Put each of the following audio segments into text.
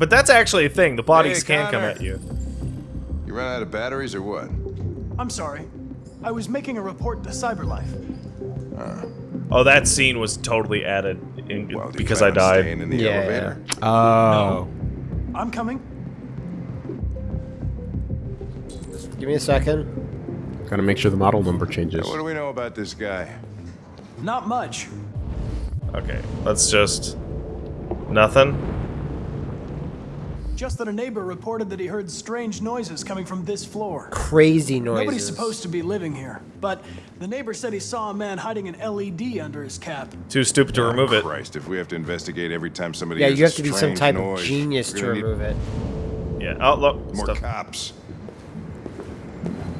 But that's actually a thing. The bodies Hey, can come at you. You run out of batteries or what? I'm sorry. I was making a report to CyberLife. Oh, that scene was totally added in, Well, because I died. In the Yeah, elevator. Oh. I'm coming. Give me a second. Gotta make sure the model number changes. What do we know about this guy? Not much. Okay, let's just nothing. Just that a neighbor reported that he heard strange noises coming from this floor. Crazy noises. Nobody's supposed to be living here, but the neighbor said he saw a man hiding an LED under his cap. Too stupid to ah, remove it. Christ, if we have to investigate every time somebody Yeah, you have to be some type noise, of genius to remove it. Yeah. Oh look. More Stuff. cops.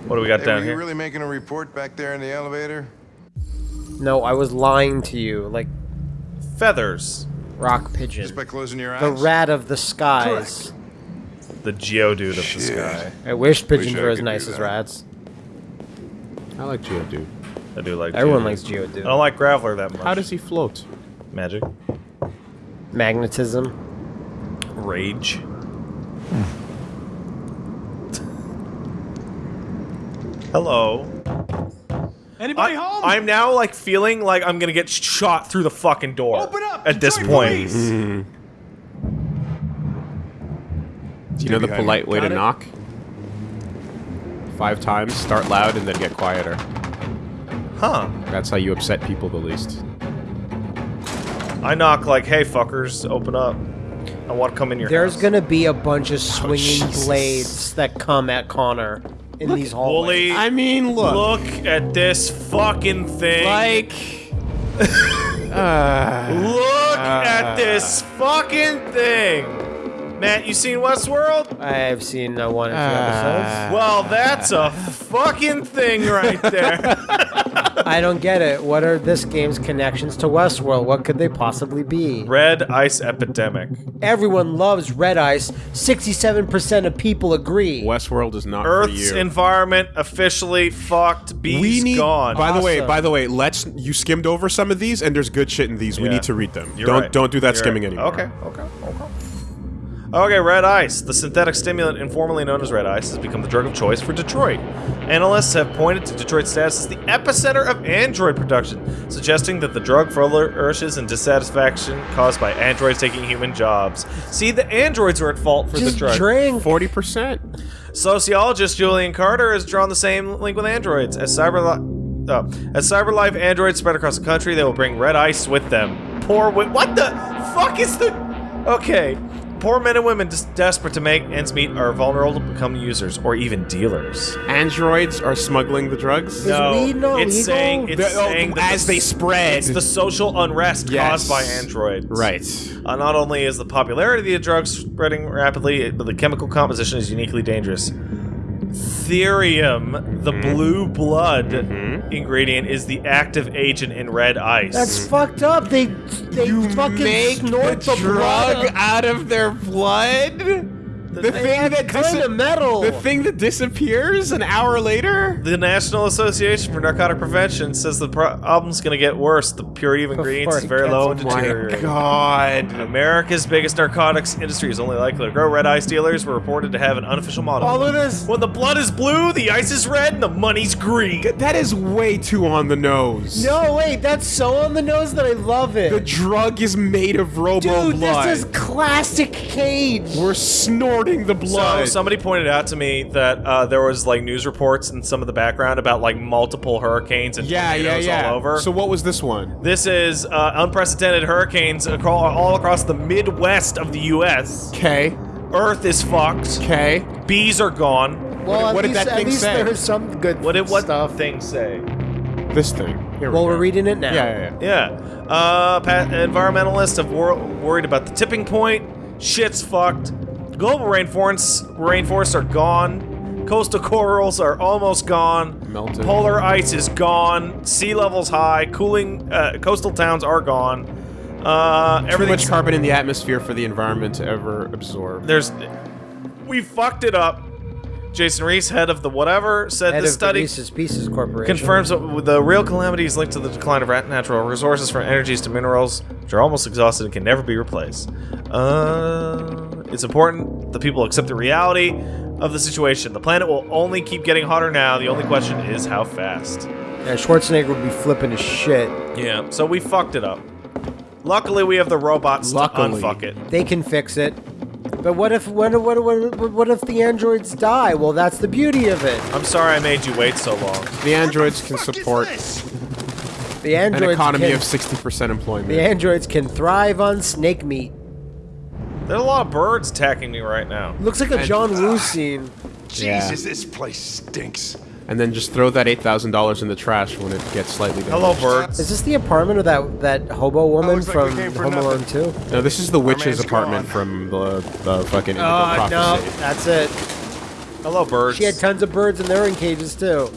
What do we got Hey, down were you here? really making a report back there in the elevator? No, I was lying to you, like Feathers. rock pigeon. Just by closing your eyes? The rat of the skies. The geodude of the sky. I wish pigeons I were as could do nice as that. rats. I like Geodude. I do like. Everyone likes Geodude. likes I Geodude. don't like Graveler that much. How does he float? magic? Magnetism. Rage. Hello. Anybody I, home? I'm now like feeling like I'm gonna get shot through the fucking door. Open up! At this Detroit point. police! Do you know the polite me. way to it. knock? Five times, start loud, and then get quieter. Huh. That's how you upset people the least. I knock like, hey fuckers, open up. I want to come in your There's house. gonna be a bunch of swinging Jesus. blades that come at Connor in these hallways. Wooly, I mean, look. look at this fucking thing. Like. uh, Look at this fucking thing. Matt, you seen Westworld? I've seen uh, one or two Ah. episodes. Well, that's a fucking thing right there. I don't get it. What are this game's connections to Westworld? What could they possibly be? Red ice epidemic. Everyone loves Red Ice. 67% of people agree. Westworld is not for Earth's you. environment officially fucked. Bees we need. gone. By the way, by the way, let's. You skimmed over some of these, and there's good shit in these. We need to read them. You're don't right. don't do that You're skimming right. anymore. Okay, okay, okay. Okay, red ice. The synthetic stimulant informally known as red ice has become the drug of choice for Detroit. Analysts have pointed to Detroit's status as the epicenter of android production, suggesting that the drug flourishes in dissatisfaction caused by androids taking human jobs. See, the androids are at fault for Just the drug. drink. Forty percent. Sociologist Julian Carter has drawn the same link with androids. As cyber uh, as cyberlife androids spread across the country, they will bring red ice with them. Poor wi- what the fuck is the? Okay, poor men and women just desperate to make ends meet are vulnerable to become users or even dealers. Androids are smuggling the drugs. No. weed it's legal? saying it's The- oh, saying that as the- they spread. It's the social unrest Yes. caused by androids. Right. Uh, not only is the popularity of the drug spreading rapidly, but the chemical composition is uniquely dangerous. Thirium, the Mm-hmm. blue blood ingredient, is the active agent in red ice. That's fucked up. They they fucking snort the, blood. out of their blood. The They thing add that kind dis- of metal. the thing that disappears an hour later. the National Association for Narcotic Prevention says the problem's going to get worse. The purity of ingredients is it very gets low and worse. My deteriorating. God. America's biggest narcotics industry is only likely to grow. Red ice dealers were reported to have an unofficial motto. All of this. When the blood is blue, the ice is red, and the money's green. That is way too on the nose. No, wait, that's so on the nose that I love it. The drug is made of robo Dude, blood. this is classic Cage. We're snorting the blood. So somebody pointed out to me that uh, there was like news reports in some of the background about like multiple hurricanes and yeah, yeah, tornadoes yeah. all over. So what was this one? this is uh, unprecedented hurricanes acro- all across the Midwest of the U.S. Okay. Earth is fucked. Okay. Bees are gone. Well, at what did least, that at least say? there's some good What did what stuff. things say? This thing. Here Well, we we're reading it now. Yeah, yeah, yeah. Yeah. Uh, environmentalists have wor- worried about the tipping point. Shit's fucked. Global rainforests rainforests are gone. Coastal corals are almost gone. Melted. Polar ice is gone. Sea levels high. Cooling uh, coastal towns are gone. Uh, Too much carbon in the atmosphere for the environment to ever absorb. there's we fucked it up. Jason Reese, head of the whatever, said Head this of study Reese's Pieces Corporation. confirms that the real calamity is linked to the decline of natural resources from energies to minerals, which are almost exhausted and can never be replaced. Uh, It's important that people accept the reality of the situation. The planet will only keep getting hotter now. The only question is how fast. Yeah, Schwarzenegger would be flipping his shit. Yeah, so we fucked it up. Luckily, we have the robots Luckily. to unfuck it. They can fix it. But what if what, what, what, what if the androids die? Well, that's the beauty of it. I'm sorry I made you wait so long. The androids can support The androids an androids economy can, of 60% employment. the androids can thrive on snake meat. There's a lot of birds attacking me right now. Looks like a And- John Woo ah. scene. Yeah. Jesus, this place stinks. and then just throw that $8,000 in the trash when it gets slightly damaged. Hello, birds. Is this the apartment of that that hobo woman looks like from Home Alone nothing. 2? No, this is the witch's apartment gone. from the, the fucking Indigo Oh, no, that's it. Hello, birds. She had tons of birds and they're in cages too.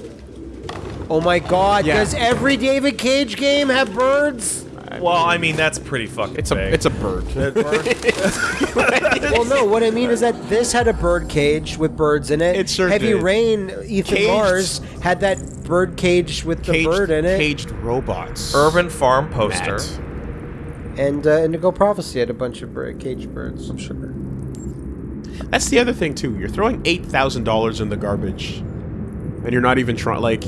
Oh my god, Yeah. does every David Cage game have birds? Well, I mean, that's pretty fucking It's a vague. it's a bird. well, no, what I mean is that this had a bird cage with birds in it. It sure Heavy did. Rain, Ethan Caged- Mars had that bird cage with the caged, bird in it. caged robots. Urban Farm poster. Matt. And uh, Indigo Prophecy had a bunch of bird, caged birds. I'm sure. That's the other thing too. You're throwing eight thousand dollars in the garbage, and you're not even trying. Like,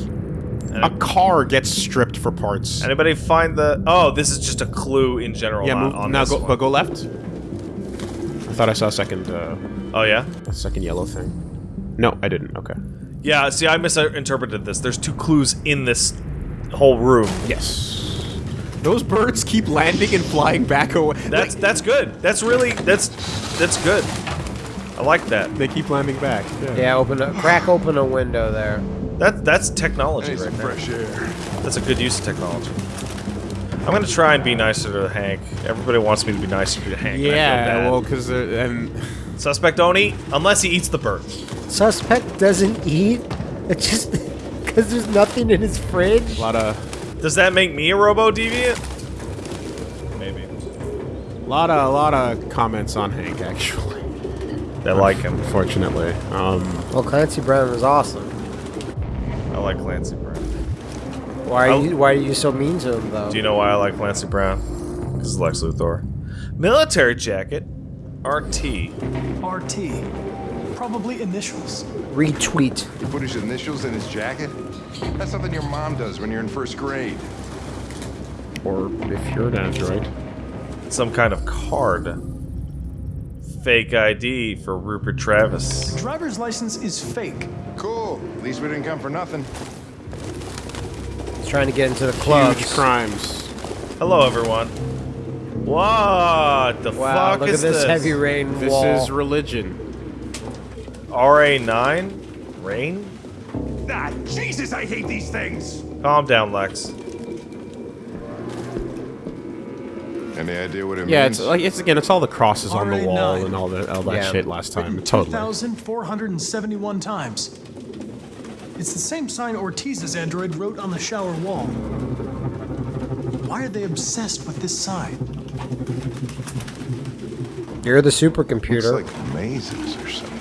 a car gets stripped for parts. Anybody find the? Oh, this is just a clue in general. yeah, move, now go, one. but go left. I thought I saw a second, uh, Oh yeah, a second yellow thing. No, I didn't. Okay. yeah. See, I misinterpreted this. There's two clues in this whole room. Yes. Those birds keep landing and flying back away. That's Like, that's good. That's really that's that's good. I like that. they keep landing back. Yeah. Yeah, open a crack open a window there. That that's technology need right some there. fresh air. That's a good use of technology. I'm gonna try and be nicer to Hank. Everybody wants me to be nicer to Hank. and I feel Yeah. bad. Well, because uh, and suspect don't eat unless he eats the birds. Suspect doesn't eat. It's just because there's nothing in his fridge. a lot of Does that make me a robo deviant? Maybe. A lot of a lot of comments on Hank actually. They like him. Fortunately. Um. Well, Clancy Brown is awesome. I like Clancy Brown. Why are you Why are you so mean to him though? Do you know why I like Clancy Brown? Because Lex Luthor. Military jacket. RT. RT. Probably initials. Retweet. He put his initials in his jacket? That's something your mom does when you're in first grade. Or if you're an android. Some kind of card. Fake ID for Rupert Travis. Driver's license is fake. Cool. At least we didn't come for nothing. He's trying to get into the club. Huge crimes. Hello, everyone. What the Wow, fuck look is at this, this? heavy rain This wall. is religion. RA9? Rain? Ah, Jesus, I hate these things! Calm down, Lex. Any idea what it Yeah, means? it's like it's again, it's all the crosses on the wall and all that all that Yeah. shit last time. Written Totally. 2,471 times. It's the same sign Ortiz's android wrote on the shower wall. Why are they obsessed with this sign? You're the Looks supercomputer. like mazes or something.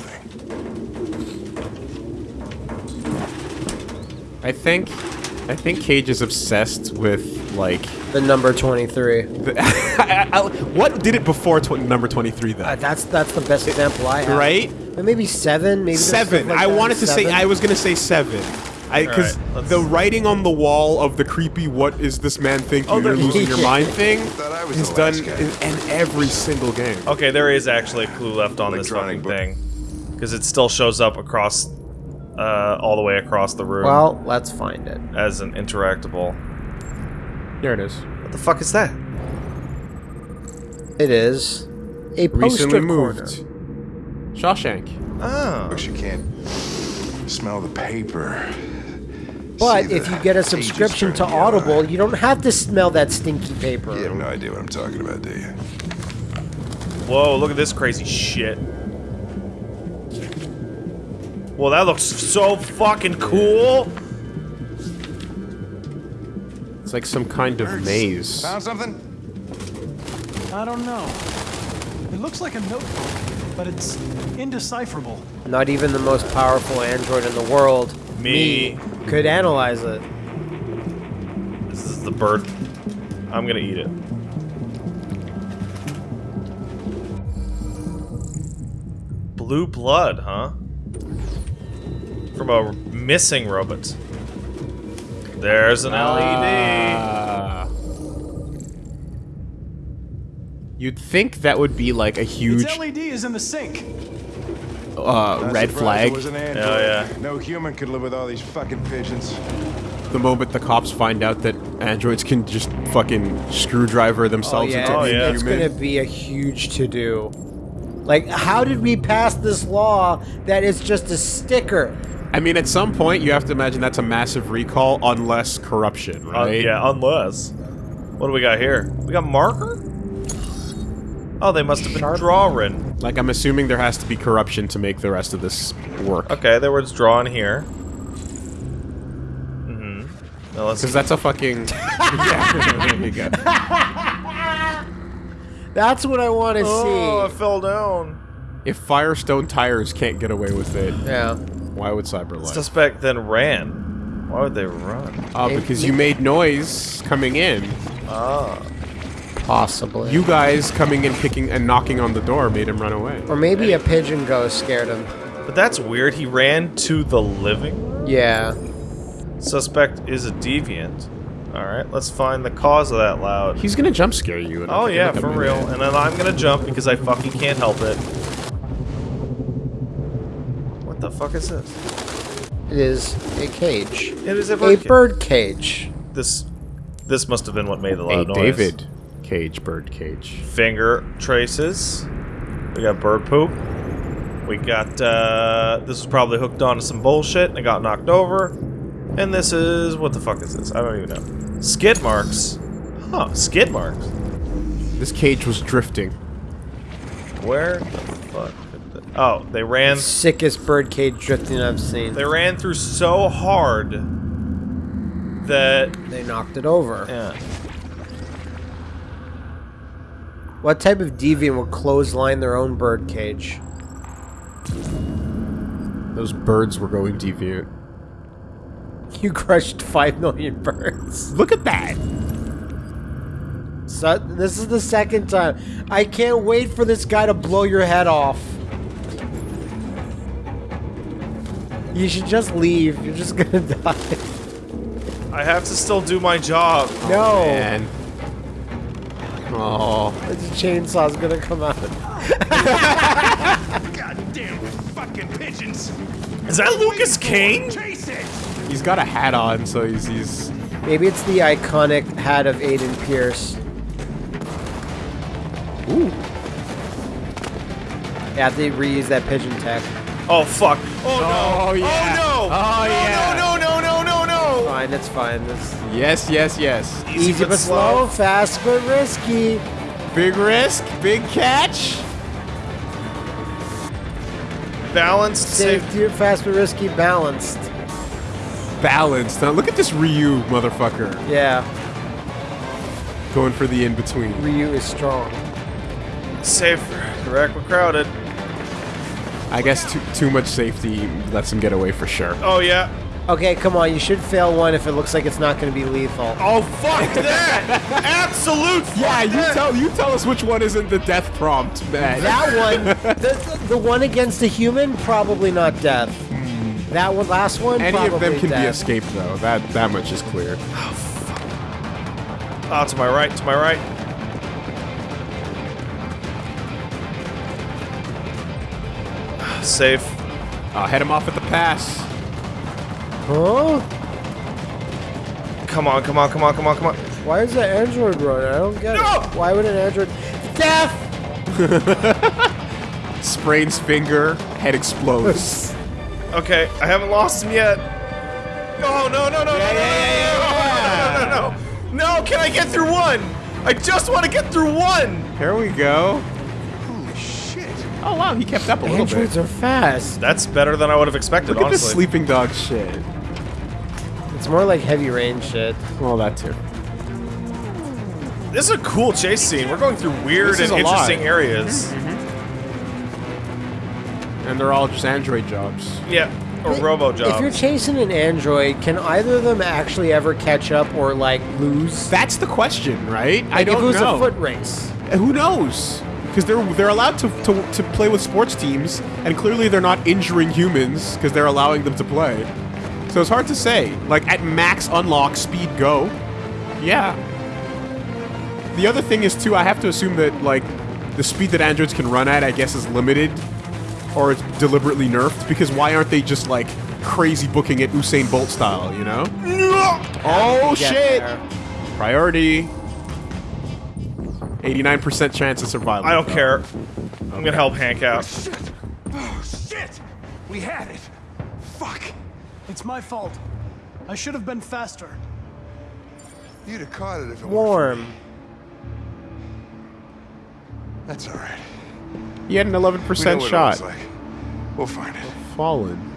I think I think Cage is obsessed with like the number 23. the, I- I- what did it before tw- number 23 though? Uh, that's that's the best example I have. Right? But maybe seven. Maybe seven. like I wanted to say I was gonna say seven. I because Alright, let's- the writing on the wall of the creepy "What is this man thinking? Oh, You're losing your mind" thing Thought is done in, in every single game. Okay, there is actually a clue left on this fucking book. thing. Because it still shows up across, uh, all the way across the room Well, let's find it. as an interactable. There it is. What the fuck is that? It is a poster Recently corner. moved. Shawshank. Oh. Looks you can't smell the paper. But if you get a subscription to turn yellow. Audible, you don't have to smell that stinky paper. You have no idea what I'm talking about, do you? Whoa, look at this crazy shit. Well, that looks so fucking cool. It's like some kind of maze. Found something? I don't know. It looks like a notebook, but it's indecipherable. Not even the most powerful android in the world, Me. could analyze it. This is the bird. I'm gonna eat it. blue blood, huh? From a missing robot. There's an E LED. You'd think that would be like a huge Its LED is in the sink. uh, Not red flag. It was an android. Oh, yeah. No human could live with all these fucking pigeons. The moment the cops find out that androids can just fucking screwdriver Oh themselves yeah, into Oh, being yeah. it's gonna be a huge to do. Like, how did we pass this law that it's just a sticker? I mean, at some point, you have to imagine that's a massive recall, unless corruption, Uh, right? yeah, unless. What do we got here? We got marker? Oh, they must have been Sharp. drawing. Like, I'm assuming there has to be corruption to make the rest of this work. Okay, there was drawn here. Mm-hmm. Now let's Because that's a fucking. yeah, there you go. That's what I want to see. Oh, I fell down. If Firestone tires can't get away with it, Yeah. why would Cyberlife? Suspect then ran. Why would they run? Uh, because you made noise coming in. Ah. Possibly. You guys coming in, kicking and knocking on the door made him run away. or maybe a pigeon ghost scared him. But that's weird. He ran to the living room? Yeah. Suspect is a deviant. Alright, let's find the cause of that loud. He's gonna jump scare you. Oh yeah, for minute. real. And then I'm gonna jump because I fucking can't help it. What the fuck is this? It is a cage. It is a A bird. ca- bird cage. This, this must have been what made the Hey, loud noise. David. Cage, bird cage. Finger traces. We got bird poop. We got, uh, this was probably hooked onto some bullshit and it got knocked over. And this is, what the fuck is this? I don't even know. Skid marks. Huh, skid marks. This cage was drifting. Where the fuck? did the- Oh, they ran, Sickest bird cage drifting I've seen. they ran through so hard that, They knocked it over. yeah. What type of deviant would clothesline their own bird cage? Those birds were going deviant. You crushed five million birds. Look at that! So this is the second time. I can't wait for this guy to blow your head off. You should just leave. You're just gonna die. I have to still do my job. No, oh, And oh, the chainsaw's gonna come out. Goddamn fucking pigeons! Is that Lucas Kane? Chase it! he's got a hat on, so he's he's. Maybe it's the iconic hat of Aiden Pearce. Ooh, Yeah, they reuse that pigeon tech. Oh fuck. Oh no. Oh, yeah. Oh no. Oh, yeah. No, no, no, no, no, no. Fine, it's fine. This yes, yes, yes. easy, but slow, fast but risky. Big risk, big catch. Balanced, safe. Safety, fast but risky, balanced. Balanced. Now look at this Ryu motherfucker Yeah, going for the in between. Ryu is strong. Safe. Correct. We're crowded. I guess too too much safety lets him get away for sure. Oh yeah. Okay, come on. You should fail one if it looks like it's not going to be lethal. Oh fuck that. Absolute. Fuck Yeah, you that. tell you tell us which one isn't the death prompt, man. That one, the, the one against a human, probably not death. That one, last one, Any of them can be escaped though. That that much is clear. Oh, to my right. To my right. Safe. I'll head him off at the pass. Huh? Come on. Come on. Come on. Come on. Come on. Why is that android running? I don't get No! it. Why would an android? Death! Sprains finger, head explodes. Okay. I haven't lost him yet. Oh no no no no no yeah, no no no no no! No! Can I get through one? I just want to get through one. Here we go. Holy shit! Oh wow, he kept up a little Androids bit. are fast. That's better than I would have expected. Look at this honestly. sleeping dog shit. It's more like heavy rain shit. Well, that too. This is a cool chase scene. We're going through weird and a lot. interesting areas. And they're all just android jobs. Yeah, or robo jobs. If you're chasing an android, can either of them actually ever catch up or like lose? That's the question, right? I Like don't if it was know. a foot race. Who knows? because they're they're allowed to, to to play with sports teams, and clearly they're not injuring humans because they're allowing them to play. So it's hard to say. Like at max unlock speed go, yeah. The other thing is too, I have to assume that like the speed that androids can run at, I guess, is limited, or it's deliberately nerfed. Because why aren't they just like crazy booking it Usain Bolt style? You know? Oh shit! there. Priority. 89% chance of survival. I don't care. I'm gonna help Hank out. Oh, shit! Oh, shit! We had it! Fuck! It's my fault. I should have been faster. You'd have caught it if it weren't Warm. That's alright. He had an 11% We know what shot. looks like. We'll find it. Fallen.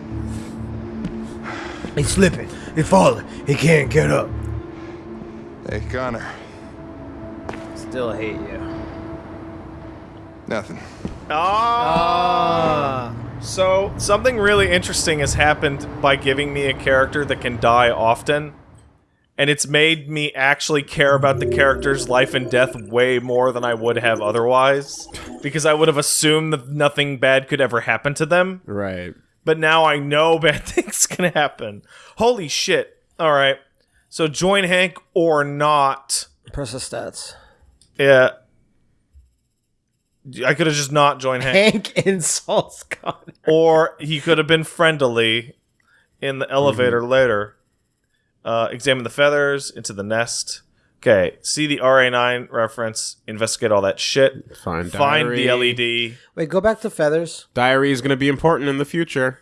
He's slipping. He's falling. He can't get up. Hey, Connor. Still hate you. Nothing. Ah. So something really interesting has happened by giving me a character that can die often. And it's made me actually care about the character's life and death way more than I would have otherwise. Because I would have assumed that nothing bad could ever happen to them. Right. But now I know bad things can happen. Holy shit. Alright. So join Hank or not. Press the stats. Yeah. I could have just not joined Hank. Hank insults Connor. or he could have been friendly in the elevator mm-hmm. later. Uh, examine the feathers into the nest. Okay, see the RA9 reference. Investigate all that shit. Find Find diary. the LED. Wait, go back to feathers. Diary is going to be important in the future.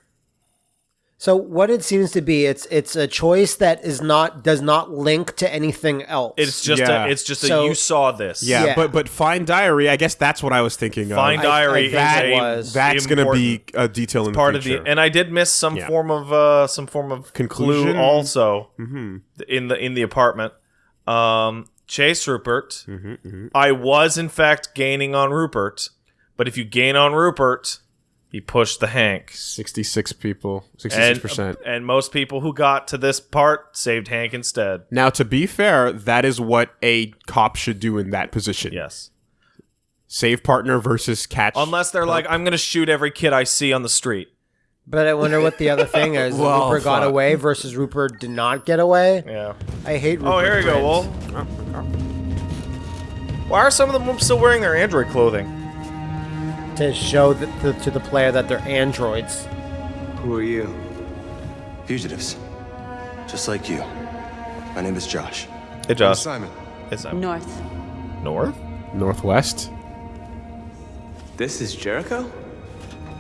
So what it seems to be, it's it's a choice that is not does not link to anything else. It's just Yeah. a. It's just So- a. You saw this. Yeah, Yeah. but but find diary. I guess that's what I was thinking of. Find I- diary I is think that a was- that's going to be a detail in part the of the. And I did miss some Yeah. form of uh some form of Conclusion? clue also mm-hmm. in the in the apartment. Um, Chase Rupert. Mm-hmm, I was in fact gaining on Rupert, but if you gain on Rupert, he pushed the Hank. 66 people, 66%. And, and most people who got to this part saved Hank instead. now, to be fair, that is what a cop should do in that position. Yes. Save partner versus catch. Unless they're like, I'm going to shoot every kid I see on the street. But I wonder what the other thing is. Well, Rupert got fuck. away versus Rupert did not get away. Yeah. I hate Rupert. Oh, here you go, Wolf. Oh, oh, oh. Why are some of them still wearing their android clothing? To show the, to, to the player that they're androids. Who are you? Fugitives. Just like you. My name is Josh. Hey, Josh. Simon. It's North. North? Northwest. This is Jericho?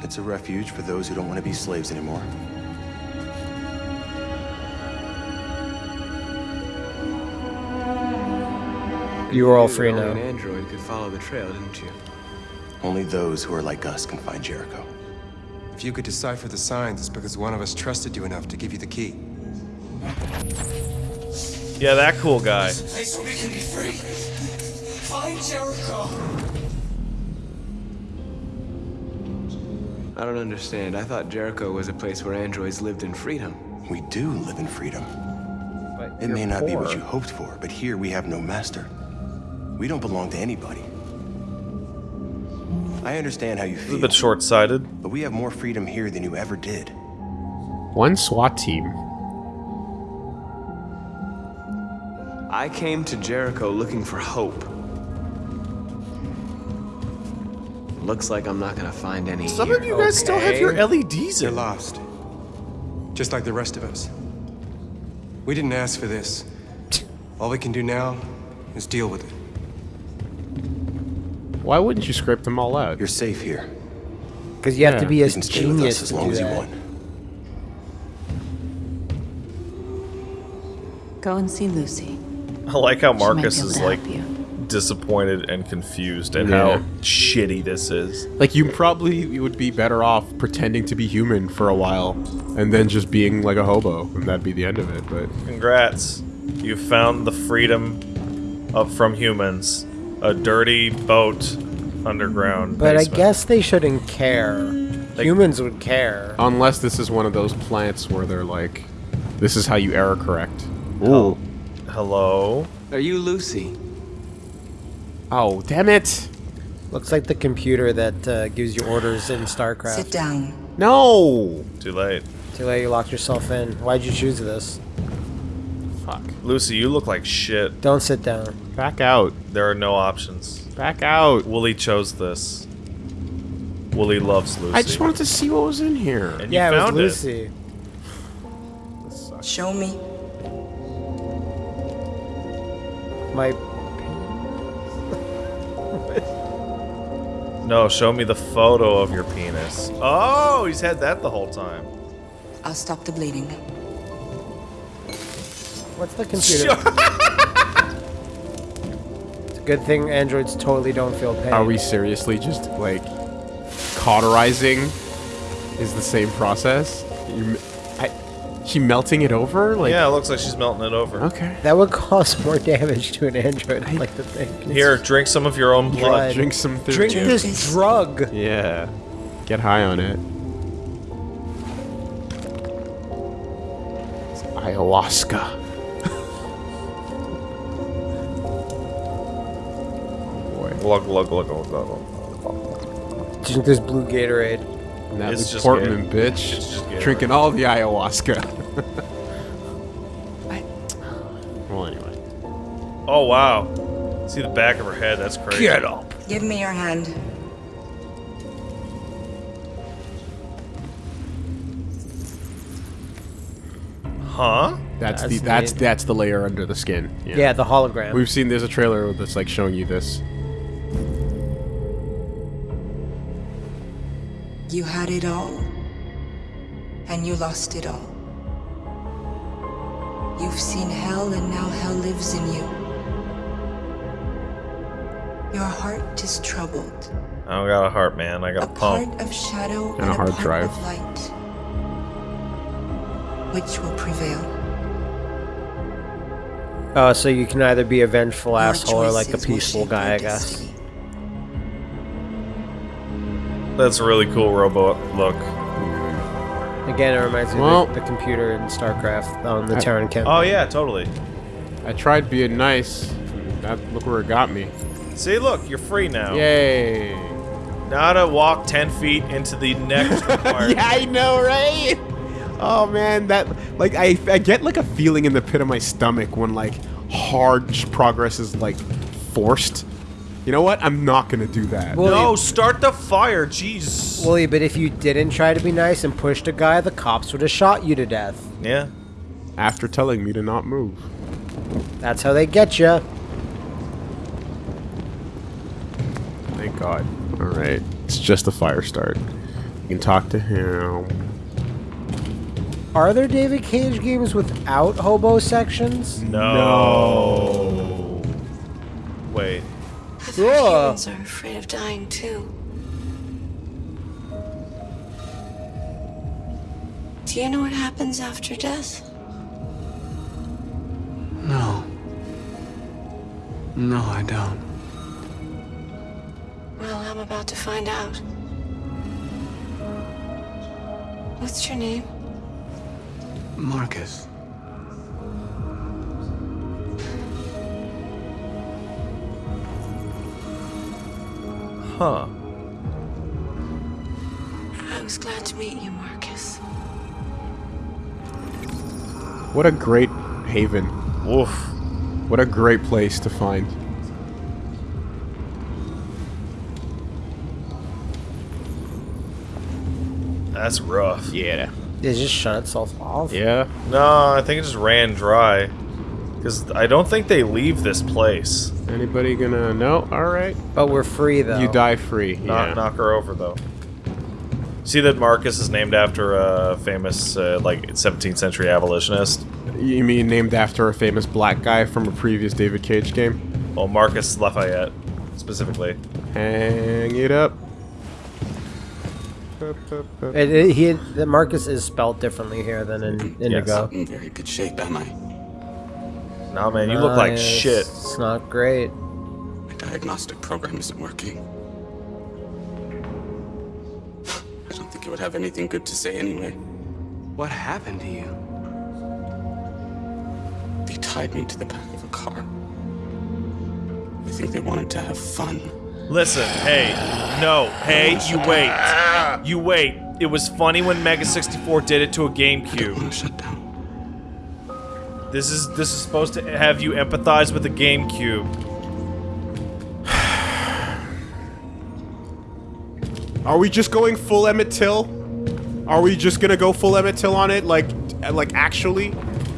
It's a refuge for those who don't want to be slaves anymore. You were all free now. An android could follow the trail, didn't you? Only those who are like us can find Jericho. If you could decipher the signs, it's because one of us trusted you enough to give you the key. Yeah, that cool guy. Place where we can be free. Find Jericho. I don't understand. I thought Jericho was a place where androids lived in freedom. We do live in freedom. But It may not be what you hoped for, but here we have no master. We don't belong to anybody. I understand how you It's a feel, bit short sighted. but we have more freedom here than you ever did. One SWAT team. I came to Jericho looking for hope. Looks like I'm not gonna find any Some here. of you guys still have your LEDs You're lost. Just like the rest of us. We didn't ask for this. All we can do now is deal with it. Why wouldn't you scrape them all out? You're safe here. Because you have to be You a can stay with genius us as to long do as you that. want. Go and see Lucy. I like how She might be Markus is like disappointed and confused at Yeah. how shitty this is. Like, you probably would be better off pretending to be human for a while and then just being like a hobo, and that'd be the end of it, but. Congrats. You found the freedom of from humans. A dirty boat underground. But I guess they shouldn't care. Like- Humans would care. Unless this is one of those plants where they're like, this is how you error correct. Ooh. Hello? Are you Lucy? Oh, damn it. Looks like the computer that uh, gives you orders in StarCraft. Sit down. No. Too late. Too late you locked yourself in. Why'd you choose this? Fuck. Lucy, you look like shit. Don't sit down. Back out. There are no options. Back out. Wooly chose this. Wooly loves Lucy. I just wanted to see what was in here. And yeah, you it was found it. Lucy. Show me. My No, show me the photo of your penis. Oh, he's had that the whole time. I'll stop the bleeding. What's the computer? it's a good thing androids totally don't feel pain. Are we seriously just like cauterizing? Is the same process? You, I, she melting it over? Like yeah, it looks like she's melting it over. Okay. That would cause more damage to an android, I like to think. Here, drink some of your own blood. Blood. Drink some. th- Drink Drink this this. drug. Yeah. Get high on it. It's ayahuasca. Glug, glug, glug, glug, glug, glug. Drink this blue Gatorade. Natalie It's just Portman, Gator- bitch. it's just Gatorade. Drinking all the ayahuasca. well, anyway. Oh, wow. See the back of her head. That's crazy. Get up. Give me your hand. Huh? That's, That's the that's neat. that's the layer under the skin. Yeah, the hologram. We've seen there's a trailer that's like showing you this. You had it all. And you lost it all. You've seen hell, and now hell lives in you. Your heart is troubled. I don't got a heart, man. I got A a pump. part of shadow And and, a hard part drive. of light. Which will prevail? Oh, so you can either be a vengeful Your asshole or like a peaceful guy, I guess. destiny. That's a really cool robot look. Again, it reminds me Well- of the, the computer in StarCraft on the I- Terran camp. Oh, yeah, totally. I tried being nice. That look where it got me. See, look, you're free now. Yay! Now to walk 10 feet into the next required. yeah, I know, right? Oh man, that like I I get like a feeling in the pit of my stomach when like hard progress is like forced. You know what? I'm not gonna do that. Well, No, start the fire. Jeez. Willie, but if you didn't try to be nice and pushed a guy, the cops would have shot you to death. yeah. After telling me to not move. That's how they get you. Thank God. All right, it's just a fire start. You can talk to him. Are there David Cage games without hobo sections? No. Wait. I humans are afraid of dying too. Do you know what happens after death? No. No, I don't. Well, I'm about to find out. What's your name? Markus. Huh. I was glad to meet you, Markus. What a great haven. Woof. What a great place to find. That's rough. Yeah. It just shut itself off. Yeah. No, I think it just ran dry. Because I don't think they leave this place. Anybody gonna no? All right. But we're free though. You die free. Knock, yeah. knock her over, though. See that Markus is named after a famous, uh, like, 17th century abolitionist? You mean named after a famous black guy from a previous David Cage game? Well, Marcus Lafayette, specifically. Hang it up. It, it- he, the Markus is spelled differently here than in Indigo. Yes. in very good shape, am I? Nah, man, you look like Nice. shit. It's not great. My diagnostic program isn't working. I don't think it would have anything good to say anyway. What happened to you? They tied me to the back of a car. I think they wanted to have fun. Listen, hey, no, hey, you wait. You wait. It was funny when Mega 64 did it to a GameCube. Shut down. This is this is supposed to have you empathize with the GameCube. Are we just going full Emmett Till? Are we just gonna go full Emmett Till on it, like, like actually?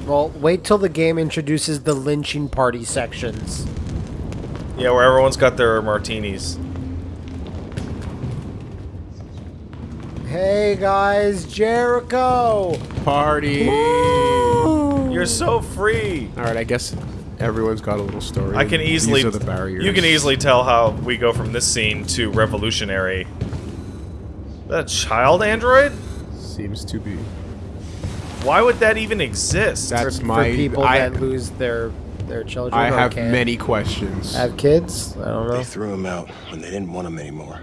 Well, wait till the game introduces the lynching party sections. Yeah, where everyone's got their martinis. Hey guys, Jericho! Party. You're so free. All right, I guess everyone's got a little story. I can easily. These are the barriers. You can easily tell how we go from this scene to revolutionary. That child android? Seems to be. Why would that even exist? That's for, my. for people I, that lose their their children. I have can't many questions. have kids. I don't know. They threw him out when they didn't want him anymore.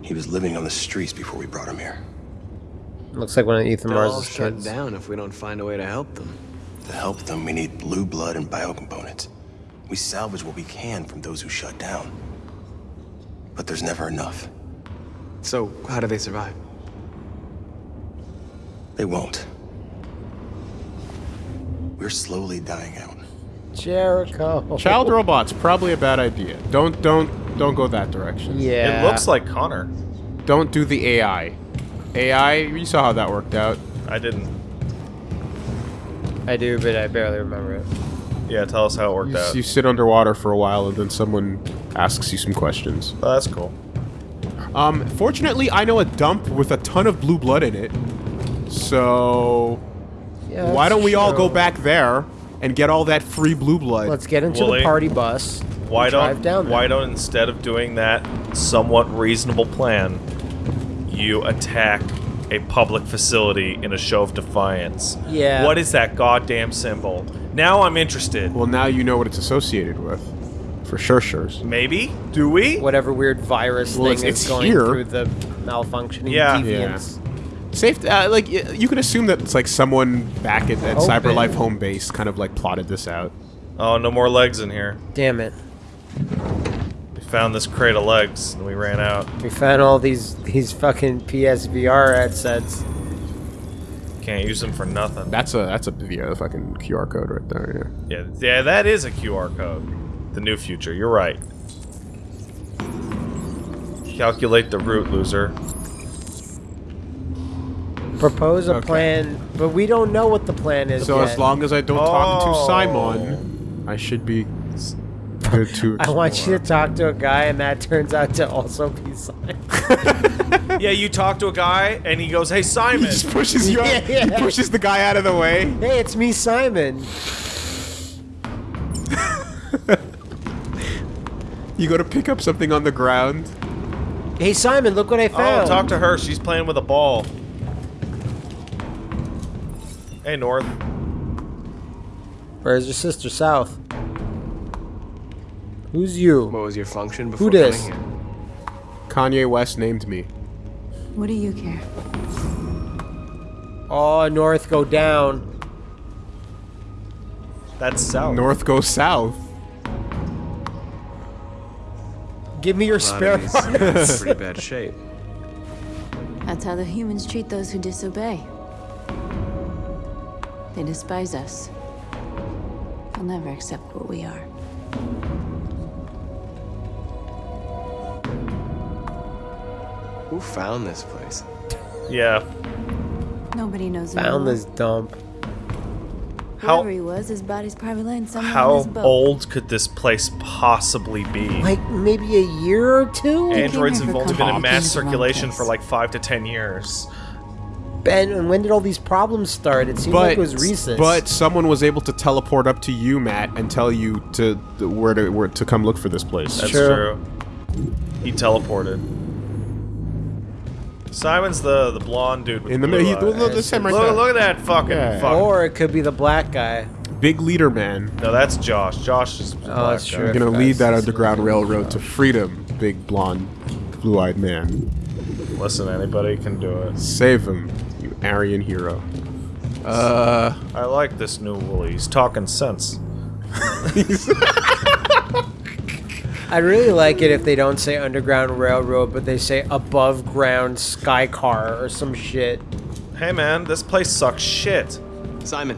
He was living on the streets before we brought him here. Looks like one of Ethan They'll all Mars' shut kids. down if we don't find a way to help them. To help them, we need blue blood and biocomponents. We salvage what we can from those who shut down. But there's never enough. So, how do they survive? They won't. We're slowly dying out. Jericho. Child robots probably a bad idea. Don't don't don't go that direction. Yeah. It looks like Connor. Don't do the AI. AI, you saw how that worked out. I didn't. I do, but I barely remember it. Yeah, tell us how it worked You, out. you sit underwater for a while and then someone asks you some questions. Oh, that's cool. Um, fortunately, I know a dump with a ton of blue blood in it. So, Yeah, why don't we all go back there and get all that free blue blood? Let's get into Wooly. the party bus. Why drive don't down why don't instead of doing that somewhat reasonable plan, you attack a public facility in a show of defiance? Yeah. What is that goddamn symbol? Now I'm interested. well, now you know what it's associated with. For sure, sure. Maybe? Do we? whatever weird virus Well, thing it's- is going here. through the malfunctioning Yeah. deviants. Safe, uh, like you can assume that it's like someone back at, at Open. CyberLife home base kind of like plotted this out. Oh, no more legs in here. Damn it. We found this crate of legs and we ran out. We found all these these fucking PSVR headsets. Can't use them for nothing. That's a that's a yeah, fucking QR code right there. Yeah. Yeah, yeah, that is a QR code. The new future. You're right. Calculate the route, loser. Propose a Okay. plan, but we don't know what the plan is So yet. as long as I don't talk to Oh. Simon, I should be good to. I want you to talk to a guy, and that turns out to also be Simon. Yeah, you talk to a guy and he goes, "Hey Simon." He just pushes you. Yeah, out, yeah. He pushes the guy out of the way. hey, it's me, Simon. You go to pick up something on the ground. Hey, Simon, look what I found. Oh, found. talk to her. She's playing with a ball. Hey, North. Where's your sister, South? Who's you? What was your function before Who dis? coming here? Kanye West named me. What do you care? Oh, North, go down. That's South. North goes south. Give me your spare of these are in parts. pretty bad shape. That's how the humans treat those who disobey. They despise us. They'll never accept what we are. Who found this place? Yeah. Nobody knows who Found he this dump. How Whoever he was, his body's probably laying somewhere in how this boat. old could this place possibly be? Like maybe a year or two. Androids here have only been in mass circulation for like five to ten years. Ben, and when did all these problems start? It seems But like it was recent. but someone was able to teleport up to you, Matt, and tell you to where to where to come look for this place. That's True. true. He teleported. Simon's the the blonde dude with In the blue middle, he, eyes. look, look, him right Look, there. look at that fucking Yeah. fuck. or it could be the black guy. Big leader man. No, that's Josh. Josh is the Oh, black that's guy. true. You're gonna lead that underground railroad to freedom, big blonde, blue-eyed man. Listen, anybody can do it. Save him, you Aryan hero. Uh, I like this new Wooly. He's talking sense. I really like it if they don't say Underground Railroad, but they say above ground sky car or some shit. Hey man, this place sucks shit. Simon,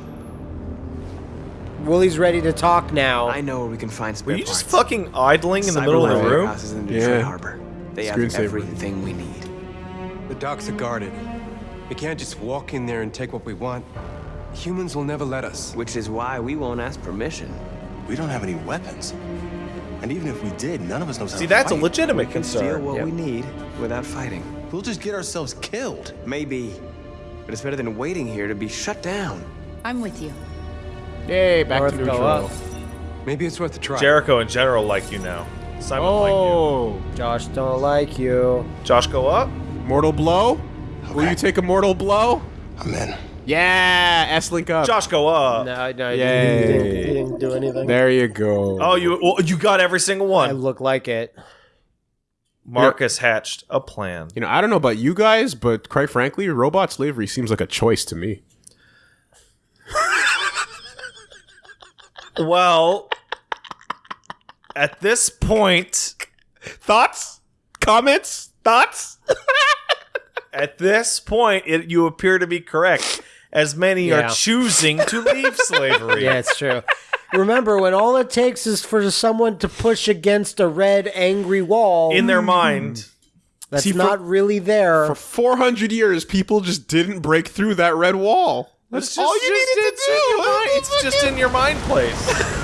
Willie's ready to talk now. I know where we can find spare Were you just fucking idling in the middle of the Cyberlife room? warehouses in Detroit Yeah. Harbor. They have Screensaver. everything we need. The docks are guarded. We can't just walk in there and take what we want. Humans will never let us. Which is why we won't ask permission. We don't have any weapons. And even if we did, none of us knows how See, to that's a fight. legitimate We can steal what Yep. we need without fighting. We'll just get ourselves killed. Maybe. But it's better than waiting here to be shut down. I'm with you. Yay, back North to go neutral. up. Maybe it's worth a try. Jericho in general like you now. Simon like Oh, Josh don't like you. you. Josh, go up. mortal blow. Will you take a mortal blow? I'm in. Yeah, S link up. Josh, go up. No, no, you Yay. didn't, you didn't do anything. There you go. Oh, you well, you got every single one. I look like it. Markus hatched a plan. You know, I don't know about you guys, but quite frankly, robot slavery seems like a choice to me. Well, at this point, Thoughts? Comments? Thoughts? at this point, it, you appear to be correct, as many Yeah. are choosing to leave slavery. Yeah, it's true. Remember, when all it takes is for someone to push against a red, angry wall, In their hmm. mind, that's See, for- not really there. For 400 years, people just didn't break through that red wall. That's It's all you just- needed to it's in your do. mind- It's just in your mind place.